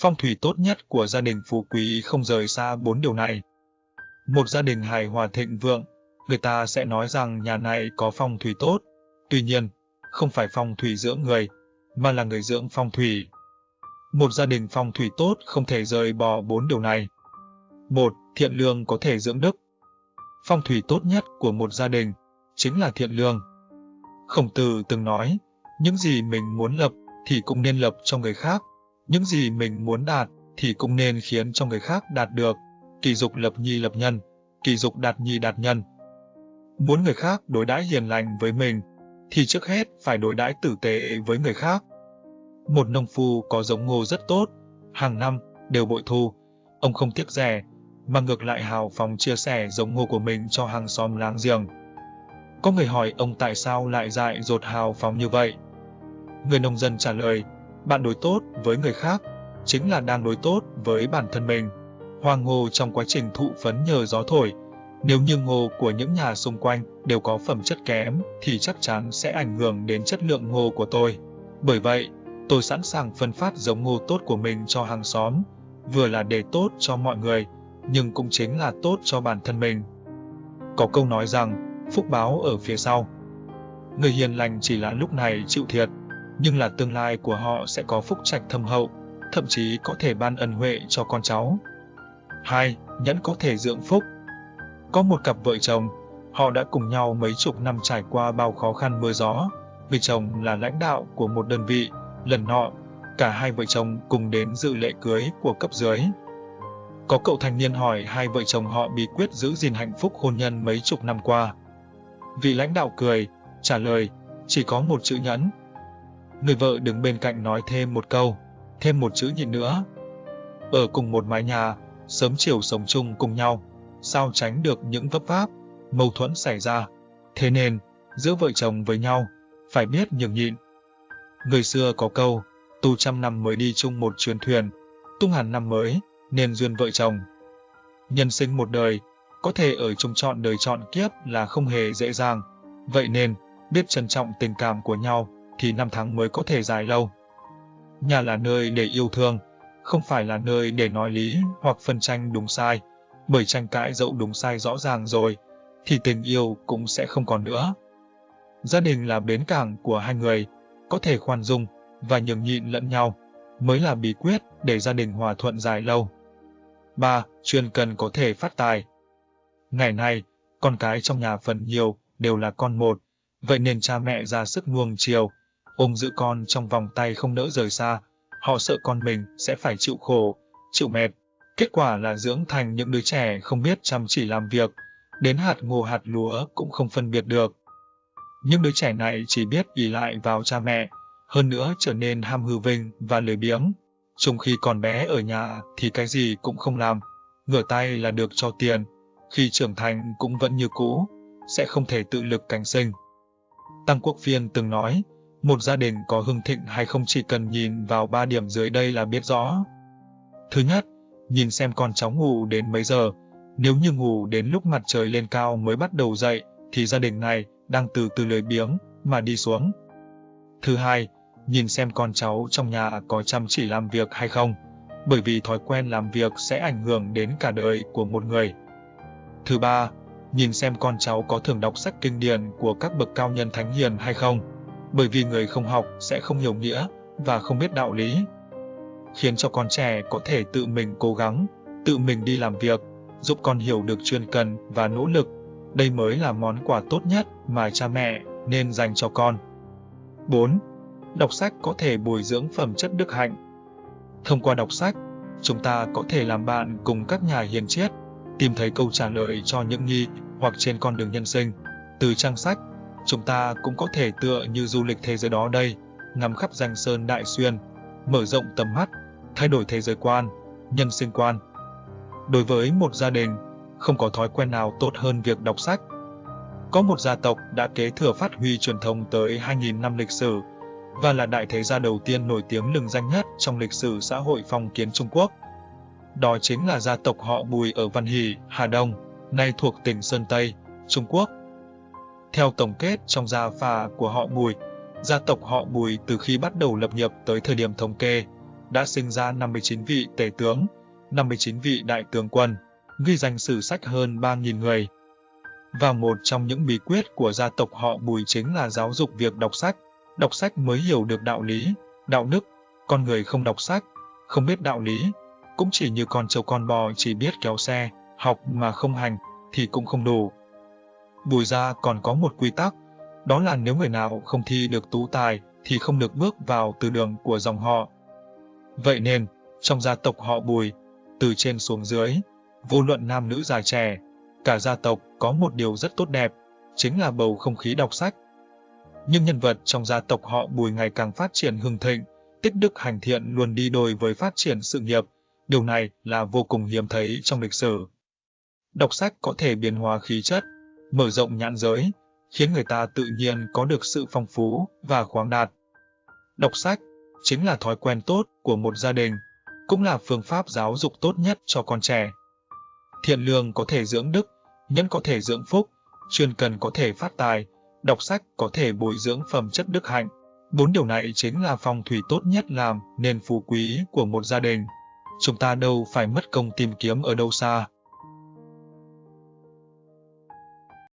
Phong thủy tốt nhất của gia đình phú quý không rời xa bốn điều này. Một gia đình hài hòa thịnh vượng, người ta sẽ nói rằng nhà này có phong thủy tốt. Tuy nhiên, không phải phong thủy dưỡng người, mà là người dưỡng phong thủy. Một gia đình phong thủy tốt không thể rời bỏ bốn điều này. Một, thiện lương có thể dưỡng đức. Phong thủy tốt nhất của một gia đình chính là thiện lương. Khổng tử từng nói, những gì mình muốn lập thì cũng nên lập cho người khác, những gì mình muốn đạt thì cũng nên khiến cho người khác đạt được. Kỳ dục lập nhi lập nhân, kỳ dục đạt nhi đạt nhân. Muốn người khác đối đãi hiền lành với mình, thì trước hết phải đối đãi tử tế với người khác. Một nông phu có giống ngô rất tốt, hàng năm đều bội thu, ông không tiếc rẻ, mà ngược lại hào phóng chia sẻ giống ngô của mình cho hàng xóm láng giềng. Có người hỏi ông tại sao lại dại dột hào phóng như vậy. Người nông dân trả lời, bạn đối tốt với người khác, chính là đang đối tốt với bản thân mình. Hoàng ngô trong quá trình thụ phấn nhờ gió thổi, nếu như ngô của những nhà xung quanh đều có phẩm chất kém thì chắc chắn sẽ ảnh hưởng đến chất lượng ngô của tôi. Bởi vậy, tôi sẵn sàng phân phát giống ngô tốt của mình cho hàng xóm, vừa là để tốt cho mọi người, nhưng cũng chính là tốt cho bản thân mình. Có câu nói rằng, phúc báo ở phía sau. Người hiền lành chỉ là lúc này chịu thiệt, nhưng là tương lai của họ sẽ có phúc trạch thâm hậu, thậm chí có thể ban ân huệ cho con cháu. 2. Nhẫn có thể dưỡng phúc Có một cặp vợ chồng, họ đã cùng nhau mấy chục năm trải qua bao khó khăn mưa gió. Vì chồng là lãnh đạo của một đơn vị, lần nọ, cả hai vợ chồng cùng đến dự lễ cưới của cấp dưới. Có cậu thanh niên hỏi hai vợ chồng họ bí quyết giữ gìn hạnh phúc hôn nhân mấy chục năm qua. Vị lãnh đạo cười, trả lời, chỉ có một chữ nhẫn. Người vợ đứng bên cạnh nói thêm một câu, thêm một chữ nhịn nữa. Ở cùng một mái nhà, sớm chiều sống chung cùng nhau, sao tránh được những vấp váp, mâu thuẫn xảy ra. Thế nên, giữa vợ chồng với nhau, phải biết nhường nhịn. Người xưa có câu, tu trăm năm mới đi chung một chuyến thuyền, tung hẳn năm mới, nên duyên vợ chồng. Nhân sinh một đời, có thể ở chung chọn đời chọn kiếp là không hề dễ dàng. Vậy nên, biết trân trọng tình cảm của nhau, thì năm tháng mới có thể dài lâu. Nhà là nơi để yêu thương, không phải là nơi để nói lý hoặc phân tranh đúng sai, bởi tranh cãi dẫu đúng sai rõ ràng rồi, thì tình yêu cũng sẽ không còn nữa. Gia đình là bến cảng của hai người, có thể khoan dung và nhường nhịn lẫn nhau, mới là bí quyết để gia đình hòa thuận dài lâu. 3. Chuyên cần có thể phát tài Ngày nay, con cái trong nhà phần nhiều đều là con một, vậy nên cha mẹ ra sức nuông chiều, ôm giữ con trong vòng tay không nỡ rời xa, họ sợ con mình sẽ phải chịu khổ, chịu mệt. Kết quả là dưỡng thành những đứa trẻ không biết chăm chỉ làm việc, đến hạt ngô hạt lúa cũng không phân biệt được. Những đứa trẻ này chỉ biết ỷ lại vào cha mẹ, hơn nữa trở nên ham hư vinh và lười biếng. Trong khi còn bé ở nhà thì cái gì cũng không làm, ngửa tay là được cho tiền, khi trưởng thành cũng vẫn như cũ, sẽ không thể tự lực cánh sinh. Tăng Quốc Phiên từng nói, một gia đình có hưng thịnh hay không chỉ cần nhìn vào ba điểm dưới đây là biết rõ. Thứ nhất, nhìn xem con cháu ngủ đến mấy giờ. Nếu như ngủ đến lúc mặt trời lên cao mới bắt đầu dậy, thì gia đình này đang từ từ lười biếng mà đi xuống. Thứ hai, nhìn xem con cháu trong nhà có chăm chỉ làm việc hay không, bởi vì thói quen làm việc sẽ ảnh hưởng đến cả đời của một người. Thứ ba, nhìn xem con cháu có thường đọc sách kinh điển của các bậc cao nhân thánh hiền hay không, bởi vì người không học sẽ không hiểu nghĩa và không biết đạo lý. Khiến cho con trẻ có thể tự mình cố gắng, tự mình đi làm việc, giúp con hiểu được chuyên cần và nỗ lực. Đây mới là món quà tốt nhất mà cha mẹ nên dành cho con. 4. Đọc sách có thể bồi dưỡng phẩm chất đức hạnh. Thông qua đọc sách, chúng ta có thể làm bạn cùng các nhà hiền triết, tìm thấy câu trả lời cho những nghi hoặc trên con đường nhân sinh. Từ trang sách, chúng ta cũng có thể tựa như du lịch thế giới đó đây, ngắm khắp danh sơn đại xuyên, mở rộng tầm mắt, thay đổi thế giới quan, nhân sinh quan. Đối với một gia đình, không có thói quen nào tốt hơn việc đọc sách. Có một gia tộc đã kế thừa phát huy truyền thống tới 2.000 năm lịch sử và là đại thế gia đầu tiên nổi tiếng lừng danh nhất trong lịch sử xã hội phong kiến Trung Quốc. Đó chính là gia tộc họ Bùi ở Văn Hỷ, Hà Đông, nay thuộc tỉnh Sơn Tây, Trung Quốc. Theo tổng kết trong gia phả của họ Bùi, gia tộc họ Bùi từ khi bắt đầu lập nghiệp tới thời điểm thống kê, đã sinh ra 59 vị tể tướng, 59 vị đại tướng quân, ghi danh sử sách hơn 3.000 người. Và một trong những bí quyết của gia tộc họ Bùi chính là giáo dục việc đọc sách. Đọc sách mới hiểu được đạo lý, đạo đức. Con người không đọc sách, không biết đạo lý, cũng chỉ như con trâu con bò chỉ biết kéo xe, học mà không hành, thì cũng không đủ. Bùi gia còn có một quy tắc, đó là nếu người nào không thi được tú tài thì không được bước vào từ đường của dòng họ. Vậy nên, trong gia tộc họ Bùi, từ trên xuống dưới, vô luận nam nữ già trẻ, cả gia tộc có một điều rất tốt đẹp, chính là bầu không khí đọc sách. Nhưng nhân vật trong gia tộc họ Bùi ngày càng phát triển hưng thịnh, tích đức hành thiện luôn đi đôi với phát triển sự nghiệp, điều này là vô cùng hiếm thấy trong lịch sử. Đọc sách có thể biến hóa khí chất, mở rộng nhãn giới, khiến người ta tự nhiên có được sự phong phú và khoáng đạt. Đọc sách chính là thói quen tốt của một gia đình, cũng là phương pháp giáo dục tốt nhất cho con trẻ. Thiện lương có thể dưỡng đức, nhân có thể dưỡng phúc, chuyên cần có thể phát tài, đọc sách có thể bồi dưỡng phẩm chất đức hạnh. Bốn điều này chính là phong thủy tốt nhất làm nên phú quý của một gia đình. Chúng ta đâu phải mất công tìm kiếm ở đâu xa,